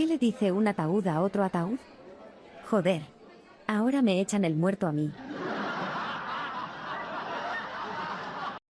qué le dice un ataúd a otro ataúd? Joder. Ahora me echan el muerto a mí.